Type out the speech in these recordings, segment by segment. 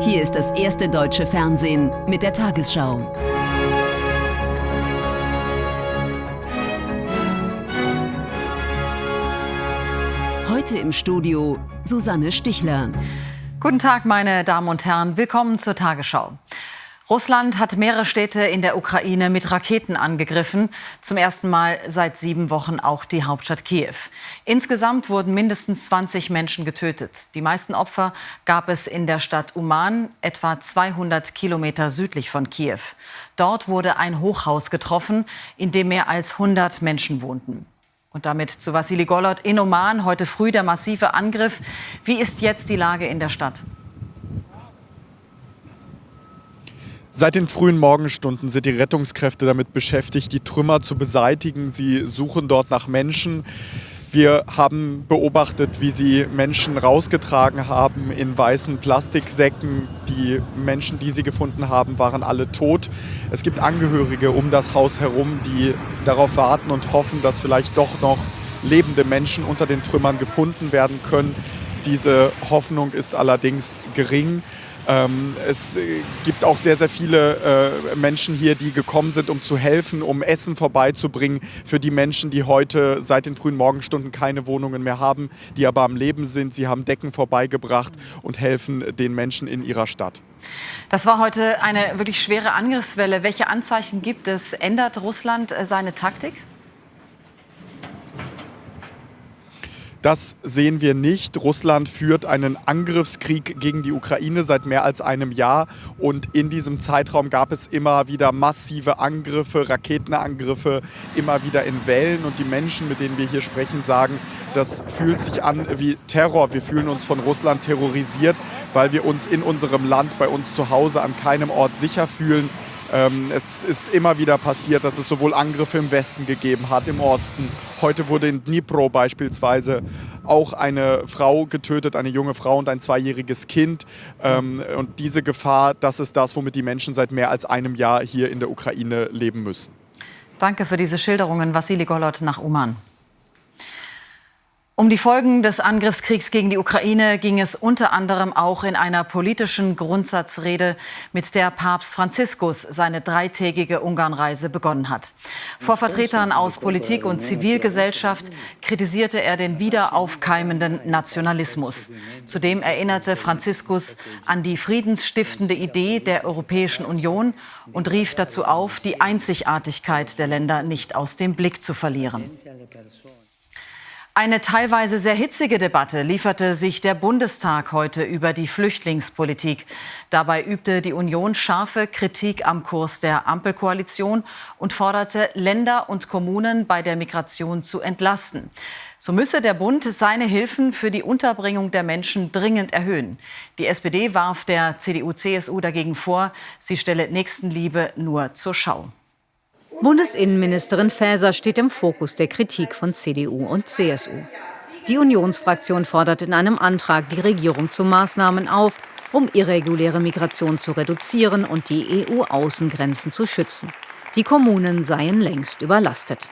Hier ist das erste deutsche Fernsehen mit der Tagesschau. Heute im Studio Susanne Stichler. Guten Tag, meine Damen und Herren. Willkommen zur Tagesschau. Russland hat mehrere Städte in der Ukraine mit Raketen angegriffen. Zum ersten Mal seit sieben Wochen auch die Hauptstadt Kiew. Insgesamt wurden mindestens 20 Menschen getötet. Die meisten Opfer gab es in der Stadt Uman, etwa 200 Kilometer südlich von Kiew. Dort wurde ein Hochhaus getroffen, in dem mehr als 100 Menschen wohnten. Und damit zu Vassili Golod in Oman. Heute früh der massive Angriff. Wie ist jetzt die Lage in der Stadt? Seit den frühen Morgenstunden sind die Rettungskräfte damit beschäftigt, die Trümmer zu beseitigen. Sie suchen dort nach Menschen. Wir haben beobachtet, wie sie Menschen rausgetragen haben in weißen Plastiksäcken. Die Menschen, die sie gefunden haben, waren alle tot. Es gibt Angehörige um das Haus herum, die darauf warten und hoffen, dass vielleicht doch noch lebende Menschen unter den Trümmern gefunden werden können. Diese Hoffnung ist allerdings gering. Ähm, es äh, gibt auch sehr, sehr viele äh, Menschen hier, die gekommen sind, um zu helfen, um Essen vorbeizubringen für die Menschen, die heute seit den frühen Morgenstunden keine Wohnungen mehr haben, die aber am Leben sind. Sie haben Decken vorbeigebracht und helfen den Menschen in ihrer Stadt. Das war heute eine wirklich schwere Angriffswelle. Welche Anzeichen gibt es? Ändert Russland äh, seine Taktik? Das sehen wir nicht. Russland führt einen Angriffskrieg gegen die Ukraine seit mehr als einem Jahr und in diesem Zeitraum gab es immer wieder massive Angriffe, Raketenangriffe, immer wieder in Wellen und die Menschen, mit denen wir hier sprechen, sagen, das fühlt sich an wie Terror. Wir fühlen uns von Russland terrorisiert, weil wir uns in unserem Land, bei uns zu Hause an keinem Ort sicher fühlen. Ähm, es ist immer wieder passiert, dass es sowohl Angriffe im Westen gegeben hat, im Osten. Heute wurde in Dnipro beispielsweise auch eine Frau getötet, eine junge Frau und ein zweijähriges Kind. Ähm, und diese Gefahr, das ist das, womit die Menschen seit mehr als einem Jahr hier in der Ukraine leben müssen. Danke für diese Schilderungen, Vassili Golot nach Uman. Um die Folgen des Angriffskriegs gegen die Ukraine ging es unter anderem auch in einer politischen Grundsatzrede, mit der Papst Franziskus seine dreitägige Ungarnreise begonnen hat. Vor Vertretern aus Politik und Zivilgesellschaft kritisierte er den wiederaufkeimenden Nationalismus. Zudem erinnerte Franziskus an die friedensstiftende Idee der Europäischen Union und rief dazu auf, die Einzigartigkeit der Länder nicht aus dem Blick zu verlieren. Eine teilweise sehr hitzige Debatte lieferte sich der Bundestag heute über die Flüchtlingspolitik. Dabei übte die Union scharfe Kritik am Kurs der Ampelkoalition und forderte Länder und Kommunen bei der Migration zu entlasten. So müsse der Bund seine Hilfen für die Unterbringung der Menschen dringend erhöhen. Die SPD warf der CDU-CSU dagegen vor, sie stelle Nächstenliebe nur zur Schau. Bundesinnenministerin Faeser steht im Fokus der Kritik von CDU und CSU. Die Unionsfraktion fordert in einem Antrag die Regierung zu Maßnahmen auf, um irreguläre Migration zu reduzieren und die EU-Außengrenzen zu schützen. Die Kommunen seien längst überlastet.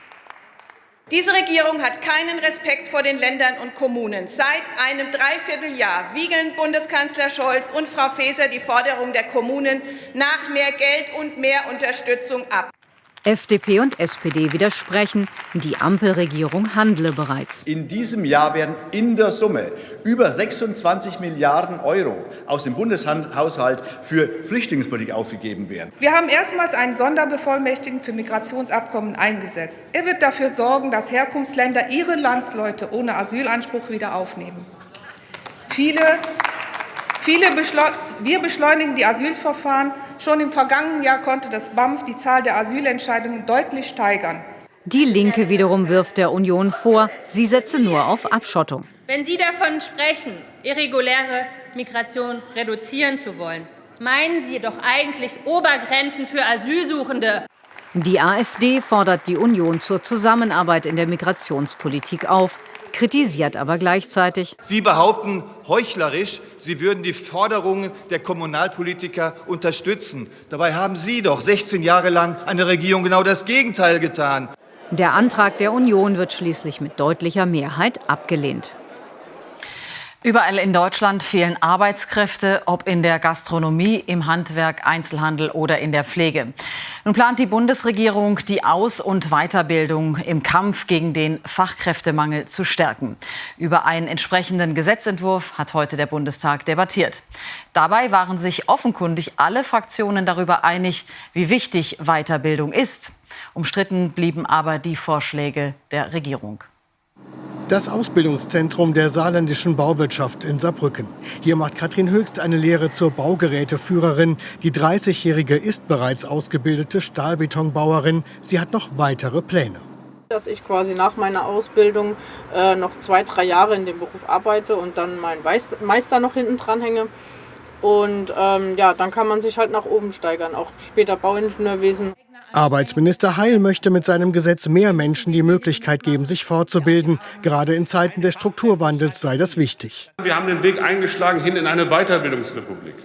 Diese Regierung hat keinen Respekt vor den Ländern und Kommunen. Seit einem Dreivierteljahr wiegeln Bundeskanzler Scholz und Frau Faeser die Forderung der Kommunen nach mehr Geld und mehr Unterstützung ab. FDP und SPD widersprechen, die Ampelregierung handle bereits. In diesem Jahr werden in der Summe über 26 Milliarden Euro aus dem Bundeshaushalt für Flüchtlingspolitik ausgegeben werden. Wir haben erstmals einen Sonderbevollmächtigten für Migrationsabkommen eingesetzt. Er wird dafür sorgen, dass Herkunftsländer ihre Landsleute ohne Asylanspruch wieder aufnehmen. Viele wir beschleunigen die Asylverfahren. Schon im vergangenen Jahr konnte das BAMF die Zahl der Asylentscheidungen deutlich steigern. Die Linke wiederum wirft der Union vor, sie setze nur auf Abschottung. Wenn Sie davon sprechen, irreguläre Migration reduzieren zu wollen, meinen Sie doch eigentlich Obergrenzen für Asylsuchende. Die AfD fordert die Union zur Zusammenarbeit in der Migrationspolitik auf kritisiert aber gleichzeitig. Sie behaupten heuchlerisch, Sie würden die Forderungen der Kommunalpolitiker unterstützen. Dabei haben Sie doch 16 Jahre lang eine Regierung genau das Gegenteil getan. Der Antrag der Union wird schließlich mit deutlicher Mehrheit abgelehnt. Überall in Deutschland fehlen Arbeitskräfte, ob in der Gastronomie, im Handwerk, Einzelhandel oder in der Pflege. Nun plant die Bundesregierung, die Aus- und Weiterbildung im Kampf gegen den Fachkräftemangel zu stärken. Über einen entsprechenden Gesetzentwurf hat heute der Bundestag debattiert. Dabei waren sich offenkundig alle Fraktionen darüber einig, wie wichtig Weiterbildung ist. Umstritten blieben aber die Vorschläge der Regierung. Das Ausbildungszentrum der saarländischen Bauwirtschaft in Saarbrücken. Hier macht Katrin Höchst eine Lehre zur Baugeräteführerin. Die 30-Jährige ist bereits ausgebildete Stahlbetonbauerin. Sie hat noch weitere Pläne. Dass ich quasi nach meiner Ausbildung äh, noch zwei, drei Jahre in dem Beruf arbeite und dann meinen Meister noch hinten dran hänge. Und ähm, ja, dann kann man sich halt nach oben steigern, auch später Bauingenieurwesen. Arbeitsminister Heil möchte mit seinem Gesetz mehr Menschen die Möglichkeit geben, sich fortzubilden. Gerade in Zeiten des Strukturwandels sei das wichtig. Wir haben den Weg eingeschlagen hin in eine Weiterbildungsrepublik.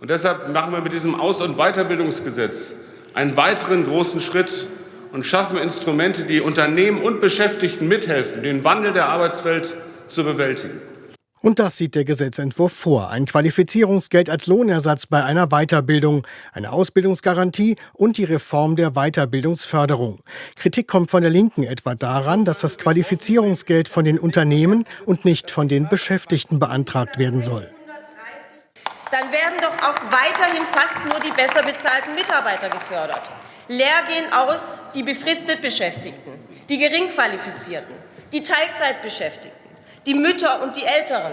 Und deshalb machen wir mit diesem Aus- und Weiterbildungsgesetz einen weiteren großen Schritt und schaffen Instrumente, die Unternehmen und Beschäftigten mithelfen, den Wandel der Arbeitswelt zu bewältigen. Und das sieht der Gesetzentwurf vor. Ein Qualifizierungsgeld als Lohnersatz bei einer Weiterbildung, eine Ausbildungsgarantie und die Reform der Weiterbildungsförderung. Kritik kommt von der Linken etwa daran, dass das Qualifizierungsgeld von den Unternehmen und nicht von den Beschäftigten beantragt werden soll. Dann werden doch auch weiterhin fast nur die besser bezahlten Mitarbeiter gefördert. Leer gehen aus die befristet Beschäftigten, die Geringqualifizierten, die Teilzeitbeschäftigten die Mütter und die Älteren,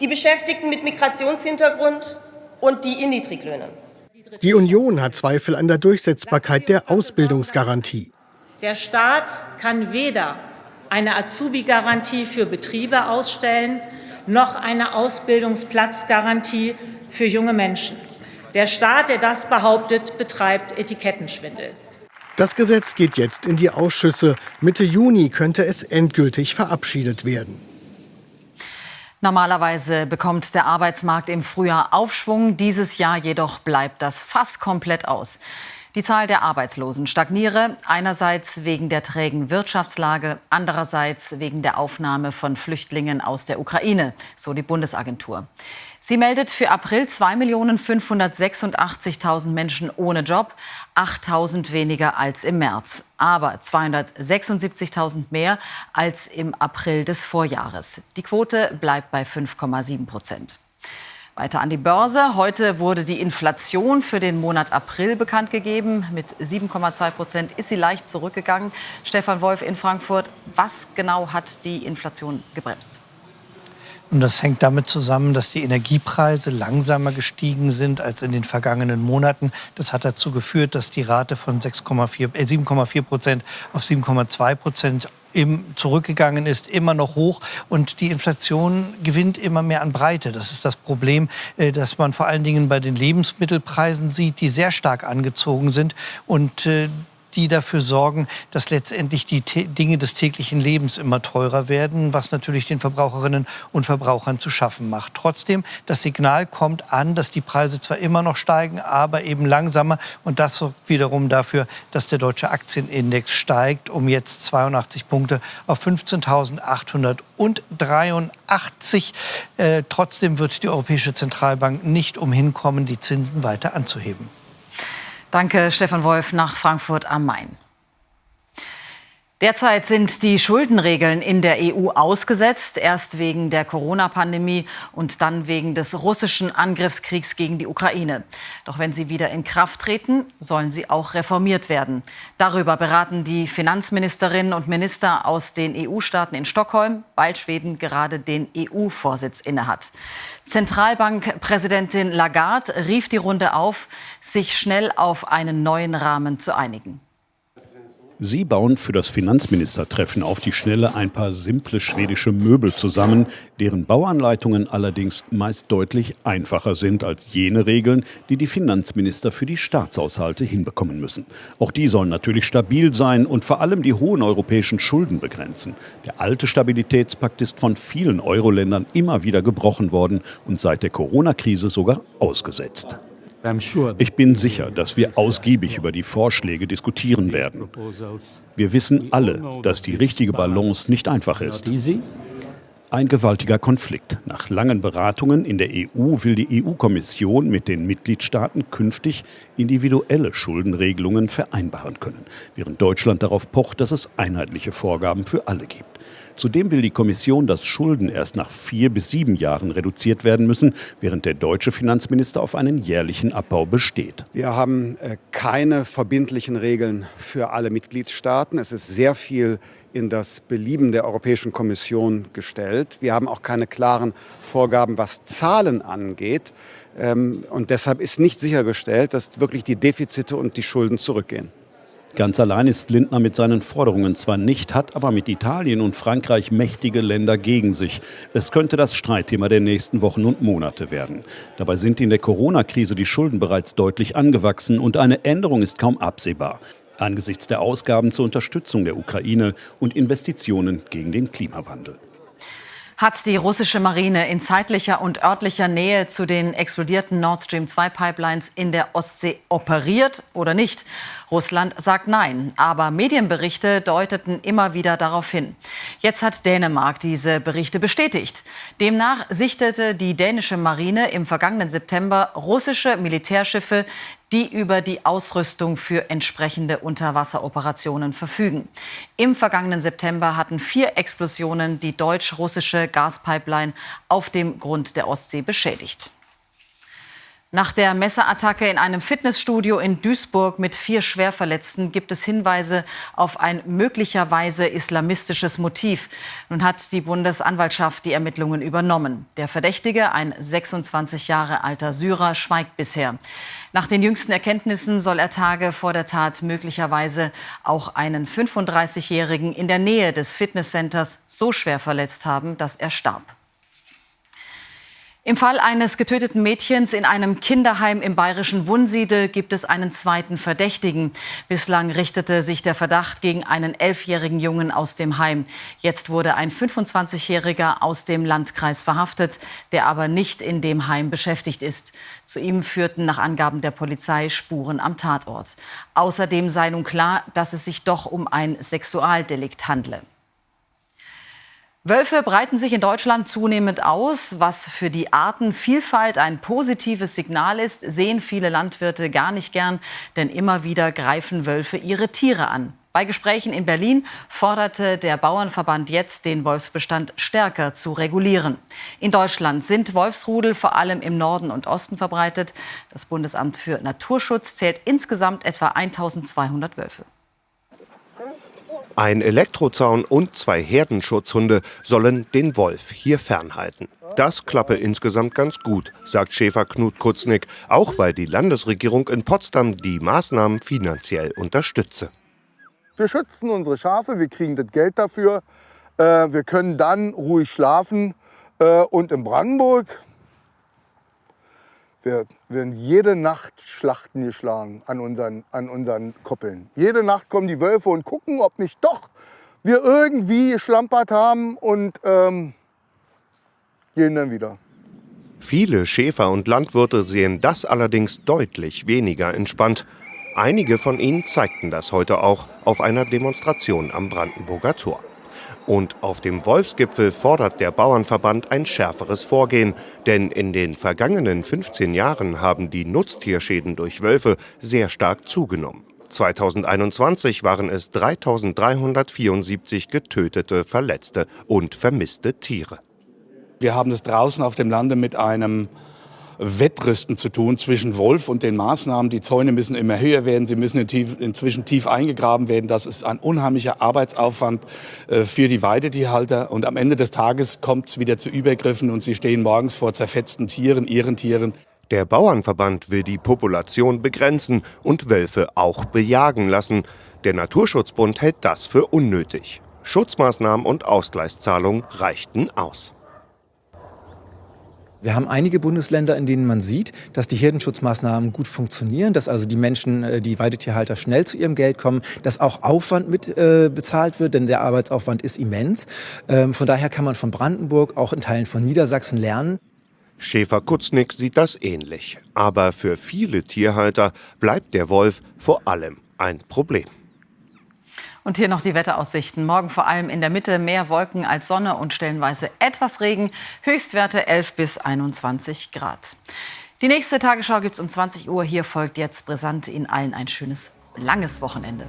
die Beschäftigten mit Migrationshintergrund und die in Niedriglöhnen. Die Union hat Zweifel an der Durchsetzbarkeit der Ausbildungsgarantie. Der Staat kann weder eine Azubi-Garantie für Betriebe ausstellen, noch eine Ausbildungsplatzgarantie für junge Menschen. Der Staat, der das behauptet, betreibt Etikettenschwindel. Das Gesetz geht jetzt in die Ausschüsse. Mitte Juni könnte es endgültig verabschiedet werden. Normalerweise bekommt der Arbeitsmarkt im Frühjahr Aufschwung. Dieses Jahr jedoch bleibt das fast komplett aus. Die Zahl der Arbeitslosen stagniere, einerseits wegen der trägen Wirtschaftslage, andererseits wegen der Aufnahme von Flüchtlingen aus der Ukraine, so die Bundesagentur. Sie meldet für April 2.586.000 Menschen ohne Job, 8.000 weniger als im März, aber 276.000 mehr als im April des Vorjahres. Die Quote bleibt bei 5,7 Prozent. Weiter an die Börse. Heute wurde die Inflation für den Monat April bekannt gegeben. Mit 7,2 Prozent ist sie leicht zurückgegangen. Stefan Wolf in Frankfurt. Was genau hat die Inflation gebremst? Und das hängt damit zusammen, dass die Energiepreise langsamer gestiegen sind als in den vergangenen Monaten. Das hat dazu geführt, dass die Rate von 6,4, äh, 7,4 Prozent auf 7,2 Prozent zurückgegangen ist, immer noch hoch und die Inflation gewinnt immer mehr an Breite. Das ist das Problem, äh, das man vor allen Dingen bei den Lebensmittelpreisen sieht, die sehr stark angezogen sind und äh, die dafür sorgen, dass letztendlich die Dinge des täglichen Lebens immer teurer werden, was natürlich den Verbraucherinnen und Verbrauchern zu schaffen macht. Trotzdem, das Signal kommt an, dass die Preise zwar immer noch steigen, aber eben langsamer. Und das sorgt wiederum dafür, dass der deutsche Aktienindex steigt, um jetzt 82 Punkte auf 15.883. Äh, trotzdem wird die Europäische Zentralbank nicht umhin kommen, die Zinsen weiter anzuheben. Danke, Stefan Wolf nach Frankfurt am Main. Derzeit sind die Schuldenregeln in der EU ausgesetzt, erst wegen der Corona-Pandemie und dann wegen des russischen Angriffskriegs gegen die Ukraine. Doch wenn sie wieder in Kraft treten, sollen sie auch reformiert werden. Darüber beraten die Finanzministerinnen und Minister aus den EU-Staaten in Stockholm, weil Schweden gerade den EU-Vorsitz innehat. Zentralbankpräsidentin Lagarde rief die Runde auf, sich schnell auf einen neuen Rahmen zu einigen. Sie bauen für das Finanzministertreffen auf die Schnelle ein paar simple schwedische Möbel zusammen, deren Bauanleitungen allerdings meist deutlich einfacher sind als jene Regeln, die die Finanzminister für die Staatshaushalte hinbekommen müssen. Auch die sollen natürlich stabil sein und vor allem die hohen europäischen Schulden begrenzen. Der alte Stabilitätspakt ist von vielen Euro-Ländern immer wieder gebrochen worden und seit der Corona-Krise sogar ausgesetzt. Ich bin sicher, dass wir ausgiebig über die Vorschläge diskutieren werden. Wir wissen alle, dass die richtige Balance nicht einfach ist. Ein gewaltiger Konflikt. Nach langen Beratungen in der EU will die EU-Kommission mit den Mitgliedstaaten künftig individuelle Schuldenregelungen vereinbaren können, während Deutschland darauf pocht, dass es einheitliche Vorgaben für alle gibt. Zudem will die Kommission, dass Schulden erst nach vier bis sieben Jahren reduziert werden müssen, während der deutsche Finanzminister auf einen jährlichen Abbau besteht. Wir haben äh, keine verbindlichen Regeln für alle Mitgliedstaaten. Es ist sehr viel in das Belieben der Europäischen Kommission gestellt. Wir haben auch keine klaren Vorgaben, was Zahlen angeht. Ähm, und deshalb ist nicht sichergestellt, dass wirklich die Defizite und die Schulden zurückgehen. Ganz allein ist Lindner mit seinen Forderungen zwar nicht, hat aber mit Italien und Frankreich mächtige Länder gegen sich. Es könnte das Streitthema der nächsten Wochen und Monate werden. Dabei sind in der Corona-Krise die Schulden bereits deutlich angewachsen und eine Änderung ist kaum absehbar. Angesichts der Ausgaben zur Unterstützung der Ukraine und Investitionen gegen den Klimawandel. Hat die russische Marine in zeitlicher und örtlicher Nähe zu den explodierten Nord Stream 2 Pipelines in der Ostsee operiert oder nicht? Russland sagt nein, aber Medienberichte deuteten immer wieder darauf hin. Jetzt hat Dänemark diese Berichte bestätigt. Demnach sichtete die dänische Marine im vergangenen September russische Militärschiffe die über die Ausrüstung für entsprechende Unterwasseroperationen verfügen. Im vergangenen September hatten vier Explosionen die deutsch-russische Gaspipeline auf dem Grund der Ostsee beschädigt. Nach der Messerattacke in einem Fitnessstudio in Duisburg mit vier Schwerverletzten gibt es Hinweise auf ein möglicherweise islamistisches Motiv. Nun hat die Bundesanwaltschaft die Ermittlungen übernommen. Der Verdächtige, ein 26 Jahre alter Syrer, schweigt bisher. Nach den jüngsten Erkenntnissen soll er Tage vor der Tat möglicherweise auch einen 35-Jährigen in der Nähe des Fitnesscenters so schwer verletzt haben, dass er starb. Im Fall eines getöteten Mädchens in einem Kinderheim im bayerischen Wunsiedel gibt es einen zweiten Verdächtigen. Bislang richtete sich der Verdacht gegen einen elfjährigen Jungen aus dem Heim. Jetzt wurde ein 25-Jähriger aus dem Landkreis verhaftet, der aber nicht in dem Heim beschäftigt ist. Zu ihm führten nach Angaben der Polizei Spuren am Tatort. Außerdem sei nun klar, dass es sich doch um ein Sexualdelikt handle. Wölfe breiten sich in Deutschland zunehmend aus. Was für die Artenvielfalt ein positives Signal ist, sehen viele Landwirte gar nicht gern, denn immer wieder greifen Wölfe ihre Tiere an. Bei Gesprächen in Berlin forderte der Bauernverband jetzt, den Wolfsbestand stärker zu regulieren. In Deutschland sind Wolfsrudel vor allem im Norden und Osten verbreitet. Das Bundesamt für Naturschutz zählt insgesamt etwa 1200 Wölfe. Ein Elektrozaun und zwei Herdenschutzhunde sollen den Wolf hier fernhalten. Das klappe insgesamt ganz gut, sagt Schäfer Knut Kutznick, auch weil die Landesregierung in Potsdam die Maßnahmen finanziell unterstütze. Wir schützen unsere Schafe, wir kriegen das Geld dafür, äh, wir können dann ruhig schlafen. Äh, und in Brandenburg wir werden jede Nacht Schlachten geschlagen an unseren, an unseren Koppeln. Jede Nacht kommen die Wölfe und gucken, ob nicht doch wir irgendwie geschlampert haben und ähm, gehen dann wieder. Viele Schäfer und Landwirte sehen das allerdings deutlich weniger entspannt. Einige von ihnen zeigten das heute auch auf einer Demonstration am Brandenburger Tor. Und auf dem Wolfsgipfel fordert der Bauernverband ein schärferes Vorgehen, denn in den vergangenen 15 Jahren haben die Nutztierschäden durch Wölfe sehr stark zugenommen. 2021 waren es 3374 getötete, verletzte und vermisste Tiere. Wir haben es draußen auf dem Lande mit einem Wettrüsten zu tun zwischen Wolf und den Maßnahmen. Die Zäune müssen immer höher werden, sie müssen inzwischen tief eingegraben werden. Das ist ein unheimlicher Arbeitsaufwand äh, für die Weidetierhalter. Und am Ende des Tages kommt es wieder zu Übergriffen und sie stehen morgens vor zerfetzten Tieren, ihren Tieren. Der Bauernverband will die Population begrenzen und Wölfe auch bejagen lassen. Der Naturschutzbund hält das für unnötig. Schutzmaßnahmen und Ausgleichszahlungen reichten aus. Wir haben einige Bundesländer, in denen man sieht, dass die Herdenschutzmaßnahmen gut funktionieren, dass also die Menschen, äh, die Weidetierhalter schnell zu ihrem Geld kommen, dass auch Aufwand mit äh, bezahlt wird, denn der Arbeitsaufwand ist immens. Ähm, von daher kann man von Brandenburg, auch in Teilen von Niedersachsen lernen. Schäfer-Kutznick sieht das ähnlich. Aber für viele Tierhalter bleibt der Wolf vor allem ein Problem. Und hier noch die Wetteraussichten. Morgen vor allem in der Mitte mehr Wolken als Sonne und stellenweise etwas Regen. Höchstwerte 11 bis 21 Grad. Die nächste Tagesschau gibt es um 20 Uhr. Hier folgt jetzt brisant in allen ein schönes langes Wochenende.